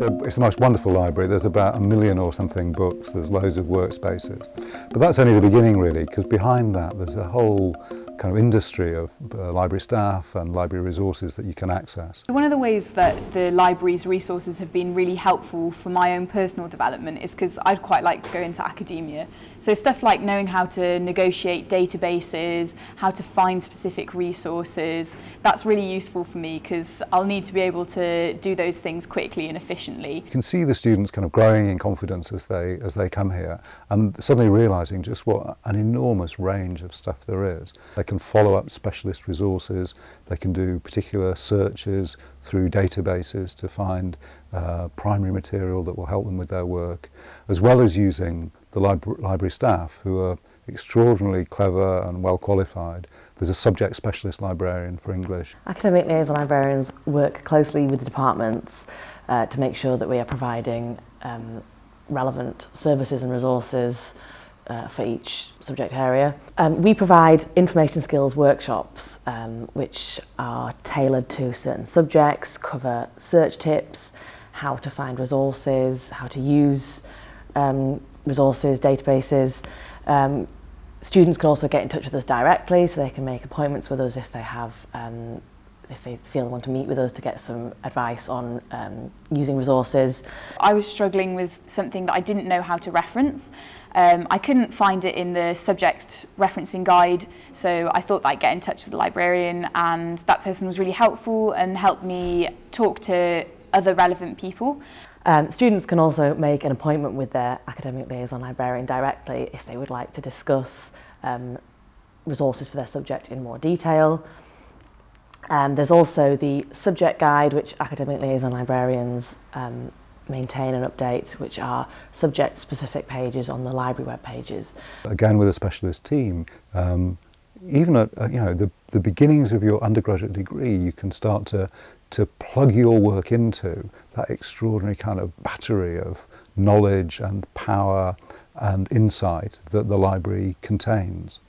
It's, a, it's the most wonderful library. There's about a million or something books. There's loads of workspaces. But that's only the beginning, really, because behind that there's a whole kind of industry of uh, library staff and library resources that you can access. One of the ways that the library's resources have been really helpful for my own personal development is because I'd quite like to go into academia. So stuff like knowing how to negotiate databases, how to find specific resources, that's really useful for me because I'll need to be able to do those things quickly and efficiently. You can see the students kind of growing in confidence as they, as they come here and suddenly realising just what an enormous range of stuff there is. They can follow up specialist resources, they can do particular searches through databases to find uh, primary material that will help them with their work, as well as using the libra library staff who are extraordinarily clever and well qualified. There's a subject specialist librarian for English. Academic liaison librarians work closely with the departments uh, to make sure that we are providing um, relevant services and resources uh, for each subject area. Um, we provide information skills workshops um, which are tailored to certain subjects, cover search tips, how to find resources, how to use um, resources, databases. Um, students can also get in touch with us directly so they can make appointments with us if they have um, if they feel they want to meet with us to get some advice on um, using resources. I was struggling with something that I didn't know how to reference. Um, I couldn't find it in the subject referencing guide, so I thought I'd get in touch with the librarian and that person was really helpful and helped me talk to other relevant people. Um, students can also make an appointment with their academic liaison librarian directly if they would like to discuss um, resources for their subject in more detail. Um, there's also the subject guide which academic liaison librarians um, maintain and update which are subject specific pages on the library web pages. Again with a specialist team, um, even at uh, you know the, the beginnings of your undergraduate degree you can start to to plug your work into that extraordinary kind of battery of knowledge and power and insight that the library contains.